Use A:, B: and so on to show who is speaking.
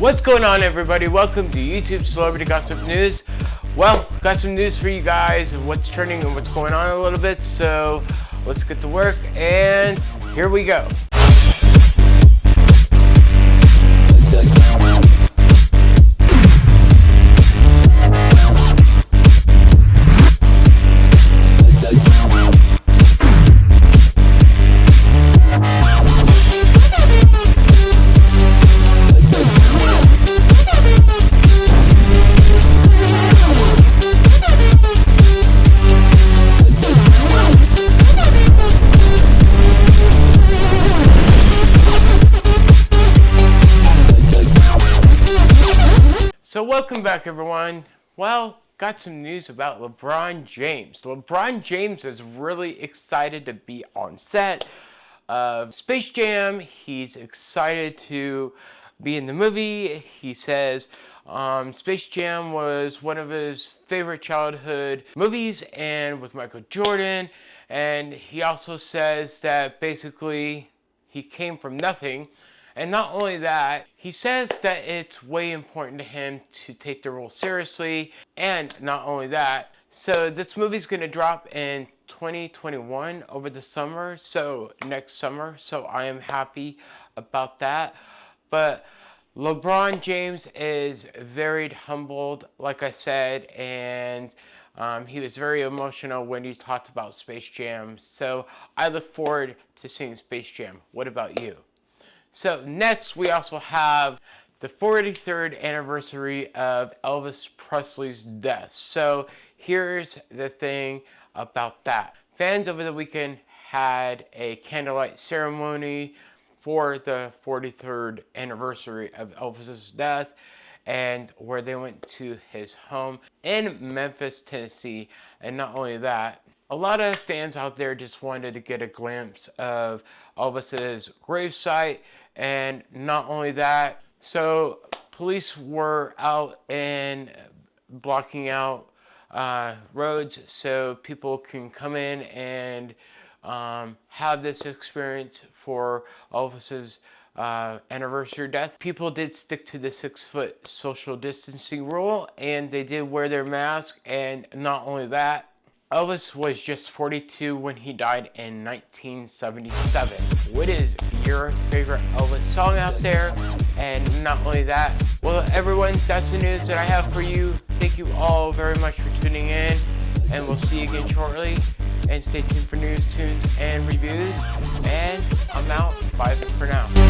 A: What's going on everybody? Welcome to YouTube Celebrity Gossip News. Well, got some news for you guys of what's trending and what's going on a little bit, so let's get to work and here we go. Welcome back everyone. Well, got some news about LeBron James. LeBron James is really excited to be on set of Space Jam. He's excited to be in the movie. He says um, Space Jam was one of his favorite childhood movies and with Michael Jordan. And he also says that basically he came from nothing and not only that, he says that it's way important to him to take the role seriously. And not only that, so this movie's to drop in 2021 over the summer, so next summer. So I am happy about that. But LeBron James is very humbled, like I said, and um, he was very emotional when he talked about Space Jam. So I look forward to seeing Space Jam. What about you? So next we also have the 43rd anniversary of Elvis Presley's death. So here's the thing about that. Fans over the weekend had a candlelight ceremony for the 43rd anniversary of Elvis's death and where they went to his home in Memphis, Tennessee. And not only that, a lot of fans out there just wanted to get a glimpse of Elvis's gravesite and not only that, so police were out and blocking out uh, roads so people can come in and um, have this experience for Elvis's uh, anniversary death. People did stick to the six foot social distancing rule and they did wear their mask and not only that, Elvis was just 42 when he died in 1977. What is your favorite Elvis song out there? And not only that, well everyone, that's the news that I have for you. Thank you all very much for tuning in and we'll see you again shortly. And stay tuned for news, tunes, and reviews. And I'm out. Bye for now.